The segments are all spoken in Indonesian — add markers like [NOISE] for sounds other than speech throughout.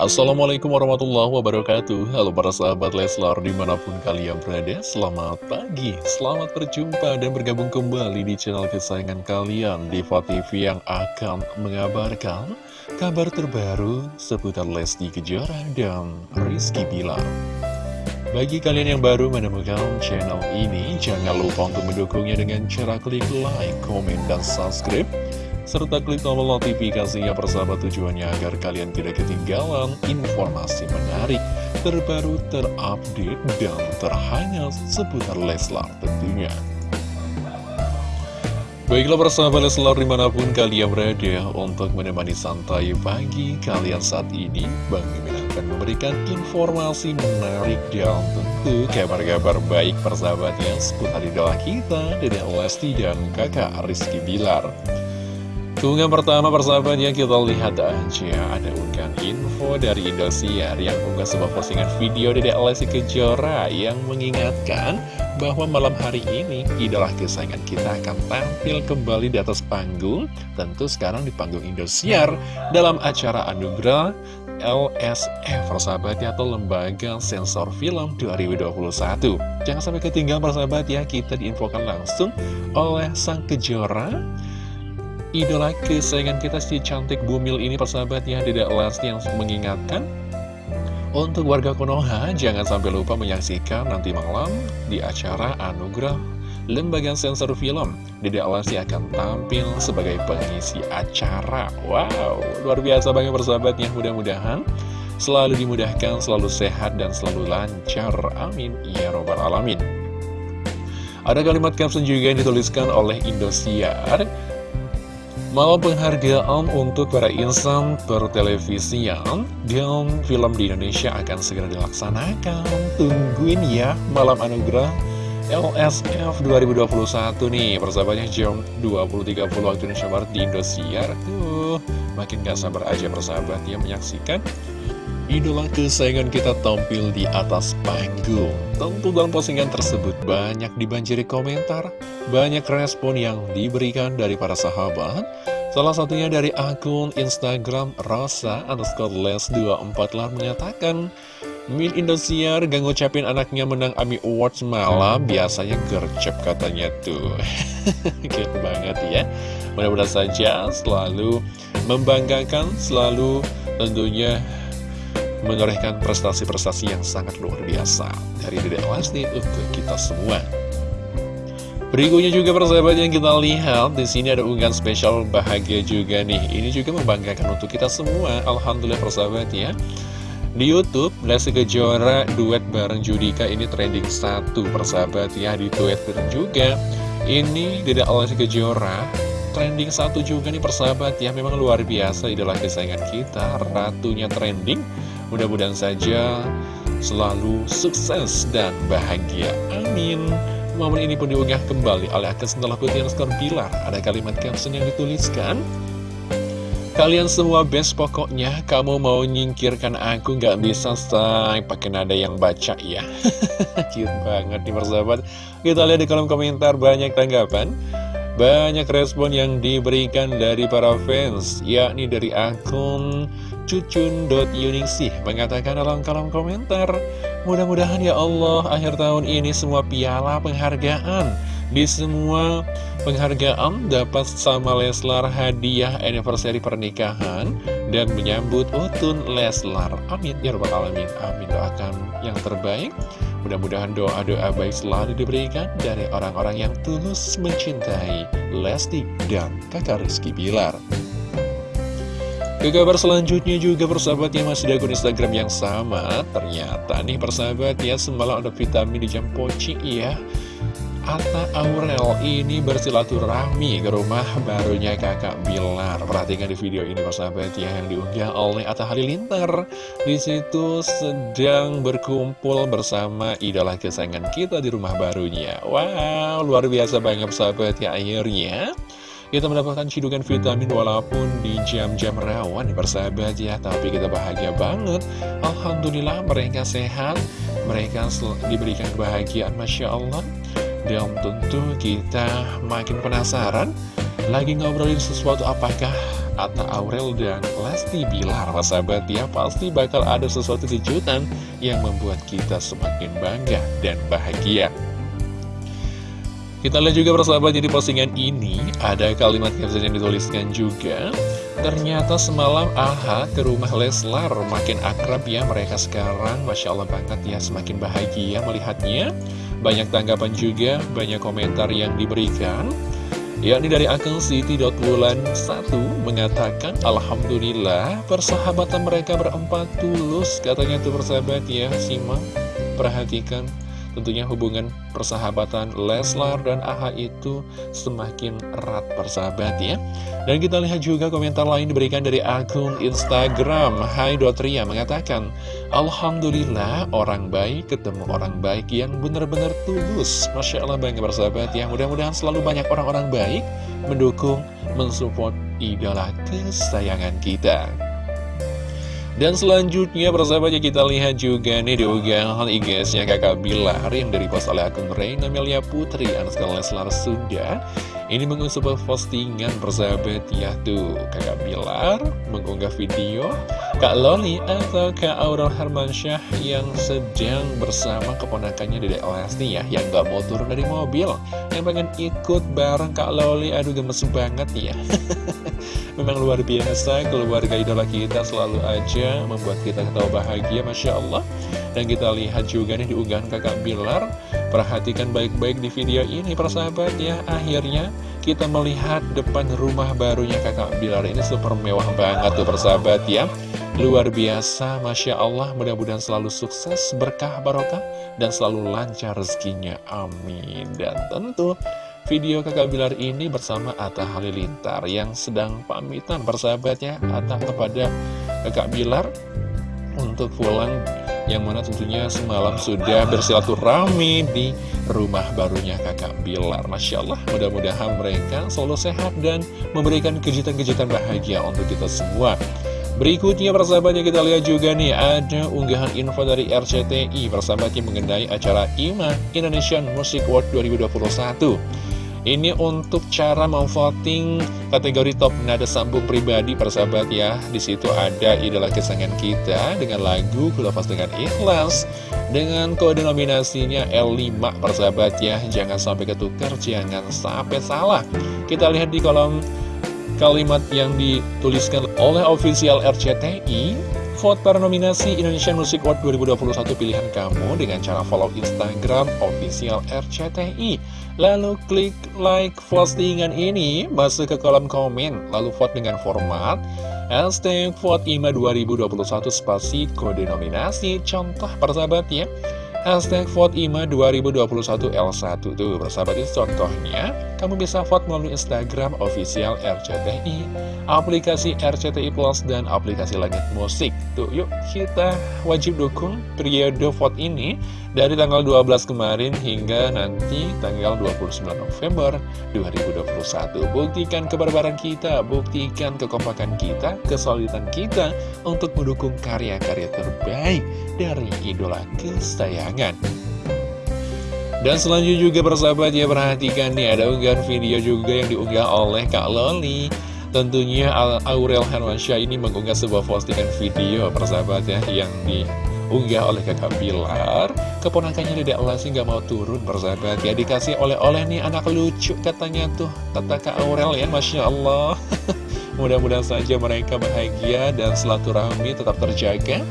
Assalamualaikum warahmatullahi wabarakatuh. Halo para sahabat Leslar di mana pun kalian berada Selamat pagi, selamat berjumpa dan bergabung kembali di channel kesayangan kalian Diva TV yang akan mengabarkan kabar terbaru seputar Lesti Kejora dan Rizky Bilar. Bagi kalian yang baru menemukan channel ini Jangan lupa untuk mendukungnya dengan cara klik like, komen, dan subscribe serta klik tombol notifikasinya persahabat tujuannya agar kalian tidak ketinggalan informasi menarik, terbaru, terupdate, dan terhangat seputar Leslar tentunya. Baiklah persahabat Leslar di mana pun kalian berada untuk menemani santai pagi kalian saat ini Bang Mimin akan memberikan informasi menarik dan tentu kabar-kabar baik persahabatnya seputar idola kita Dede Lesti dan kakak Rizky Bilar Keunggahan pertama persahabat yang kita lihat aja. Ada unggahan info dari Indosiar yang unggah sebuah postingan video dari Lesti Kejora yang mengingatkan bahwa malam hari ini idola kesayangan kita akan tampil kembali di atas panggung tentu sekarang di panggung Indosiar dalam acara Anugerah LSF persahabatnya atau Lembaga Sensor Film 2021 jangan sampai ketinggalan persahabat ya kita diinfokan langsung oleh Sang Kejora idola kesayangan kita si cantik bumil ini persahabat ya tidak Lesti yang mengingatkan untuk warga Konoha jangan sampai lupa menyaksikan nanti malam di acara Anugerah Lembaga Sensor Film. Dede Lesti akan tampil sebagai pengisi acara. Wow, luar biasa banget persahabatnya. Mudah-mudahan selalu dimudahkan, selalu sehat, dan selalu lancar. Amin. Ya Robbal Alamin. Ada kalimat caption juga yang dituliskan oleh Indosiar Malam penghargaan untuk para insan pertelevisian dan film di Indonesia akan segera dilaksanakan. Tungguin ya malam anugerah LSF 2021 nih persahabatnya jam 20.30 waktu Indonesia Barat di Indosiar. Tuh, makin gak sabar aja persahabat ya menyaksikan idola kesayangan kita tampil di atas panggung. Tentu dalam postingan tersebut banyak dibanjiri komentar, banyak respon yang diberikan dari para sahabat. Salah satunya dari akun Instagram Rosa underscore les 24 telah menyatakan Min Indosiar gak ngucapin anaknya menang AMI Awards malam Biasanya gercep katanya tuh. [LAUGHS] Cute banget ya. Mudah-mudahan saja selalu membanggakan Selalu tentunya menorehkan prestasi-prestasi yang sangat luar biasa Dari Dede Lesti untuk kita semua Berikutnya juga persahabat yang kita lihat di sini ada unggahan spesial bahagia juga nih. Ini juga membanggakan untuk kita semua. Alhamdulillah persahabat ya. Di Youtube, Lesti Kejora duet bareng Judika ini trending satu persahabat ya di Twitter juga. Ini Dede Lesti Kejora trending satu juga nih persahabat ya. Memang luar biasa idola kesayangan kita, ratunya trending. Mudah-mudahan saja selalu sukses dan bahagia. Amin. Momen ini pun diunggah kembali oleh akun setelah putih skor Bilar. Ada kalimat caption yang dituliskan. Kalian semua best pokoknya, kamu mau nyingkirkan aku nggak bisa say pakai nada yang baca ya. [LAUGHS] Cute banget nih persahabat. Kita lihat di kolom komentar banyak tanggapan. Banyak respon yang diberikan dari para fans, yakni dari akun cucun.yuningsih mengatakan dalam kolom komentar, Mudah-mudahan ya Allah akhir tahun ini semua piala penghargaan di semua penghargaan dapat sama Leslar hadiah anniversary pernikahan dan menyambut Utun Leslar. Amin ya rabbal alamin. Amin doakan yang terbaik. Mudah-mudahan doa-doa baik selalu diberikan dari orang-orang yang tulus mencintai Lesti dan kakak Rizky Bilar. Ke kabar selanjutnya juga persahabat yang masih di akun Instagram yang sama Ternyata nih persahabat ya semalam ada vitamin di jam poci ya Atta Aurel ini bersilaturahmi ke rumah barunya kakak Bilar. Perhatikan di video ini persahabat ya yang diunggah oleh Atta Halilintar. Di situ sedang berkumpul bersama idola kesayangan kita di rumah barunya. Wow luar biasa banget persahabat ya akhirnya kita mendapatkan cidukan vitamin walaupun di jam-jam rawan ya persahabat ya. Tapi kita bahagia banget. Alhamdulillah mereka sehat. Mereka diberikan kebahagiaan Masya Allah Dan tentu kita makin penasaran Lagi ngobrolin sesuatu apakah Atta Aurel dan Lesti Bilar sahabat ya pasti bakal ada sesuatu kejutan yang membuat kita semakin bangga dan bahagia. Kita lihat juga persahabat jadi postingan ini ada kalimat caption yang dituliskan juga Ternyata semalam AHA ke rumah Leslar. Makin akrab ya mereka sekarang. Masya Allah banget ya semakin bahagia melihatnya. Banyak tanggapan juga, banyak komentar yang diberikan. Yakni dari akun Siti.wulan 1 mengatakan Alhamdulillah persahabatan mereka berempat tulus katanya tuh persahabat ya. Simak perhatikan Tentunya hubungan persahabatan Leslar dan AHA itu semakin erat persahabat ya. Dan kita lihat juga komentar lain diberikan dari akun Instagram. Hai Dotria mengatakan Alhamdulillah orang baik ketemu orang baik yang benar-benar tulus. Masya Allah bangga persahabat ya. Mudah-mudahan selalu banyak orang-orang baik mendukung, mensupport idola kesayangan kita dan selanjutnya persahabatnya kita lihat juga nih di unggahan IG-nya kakak Bilar yang dari oleh akun Reina Melia Putri Anuskal Leslar Sunda Ini mengunggah sebuah postingan persahabat ya tuh kakak Bilar mengunggah video Kak Loli atau Kak Aurel Hermansyah yang sedang bersama keponakannya Dedek Lesti ya Yang gak mau turun dari mobil Yang pengen ikut bareng Kak Loli. Aduh gemes banget ya. [LAUGHS] Memang luar biasa keluarga idola kita selalu aja membuat kita ketawa bahagia Masya Allah. Dan kita lihat juga nih di unggahan kakak Bilar Perhatikan baik-baik di video ini persahabat ya Akhirnya kita melihat depan rumah barunya kakak Bilar ini super mewah banget tuh persahabat ya. Luar biasa Masya Allah. Mudah-mudahan selalu sukses berkah barokah dan selalu lancar rezekinya. Amin. Dan tentu video kakak Bilar ini bersama Atta Halilintar yang sedang pamitan persahabatnya. Atta kepada kakak Bilar untuk pulang yang mana tentunya semalam sudah bersilaturahmi di rumah barunya kakak Bilar. Masya Allah mudah-mudahan mereka selalu sehat dan memberikan kejutan-kejutan bahagia untuk kita semua. Berikutnya persahabatnya kita lihat juga nih ada unggahan info dari RCTI persahabatnya mengenai acara IMA Indonesian Music Award 2021 ini untuk cara memvoting kategori top nada sambung pribadi persahabat ya. Di situ ada idola kesayangan kita dengan lagu Kulepas dengan Ikhlas dengan kode nominasinya L5 persahabat ya. Jangan sampai ketukar, jangan sampai salah. Kita lihat di kolom kalimat yang dituliskan oleh official RCTI Vote para nominasi Indonesian Music Award 2021 pilihan kamu dengan cara follow Instagram official RCTI. Lalu klik like postingan ini, masuk ke kolom komen, lalu vote dengan format hashtag vote IMA 2021 spasi kode nominasi. Contoh persahabat ya. Hashtag vote IMA 2021 L1 tuh persahabat itu contohnya Kamu bisa vote melalui Instagram official RCTI Aplikasi RCTI Plus dan aplikasi langit musik. Tuh yuk kita wajib dukung periode vote ini Dari tanggal 12 kemarin hingga nanti tanggal 29 November 2021 Buktikan kebarbaran kita, buktikan kekompakan kita, kesolidan kita Untuk mendukung karya-karya terbaik dari idola kesayangan Dan selanjutnya juga persahabat ya perhatikan nih ada unggahan video juga yang diunggah oleh Kak Loli. Tentunya Aurel Hermansyah ini mengunggah sebuah postingan video persahabat ya yang diunggah oleh kakak Bilar. Keponakannya tidak Lesti nggak mau turun persahabat ya. Dikasih oleh-oleh nih anak lucu katanya tuh Kata Kak Aurel ya Masya Allah. [LAUGHS] Mudah-mudahan saja mereka bahagia dan silaturahmi tetap terjaga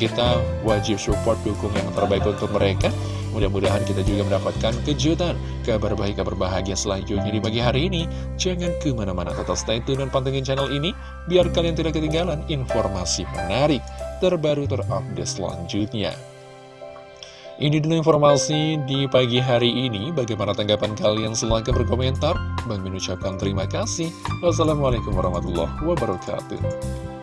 kita wajib support dukung yang terbaik untuk mereka Mudah-mudahan kita juga mendapatkan kejutan Kabar baik, kabar bahagia selanjutnya di pagi hari ini Jangan ke mana-mana, tetap stay tune dan pantengin channel ini Biar kalian tidak ketinggalan informasi menarik Terbaru terupdate selanjutnya ini dulu informasi di pagi hari ini. Bagaimana tanggapan kalian? Silahkan berkomentar. Bang mengucapkan terima kasih. Wassalamualaikum warahmatullahi wabarakatuh.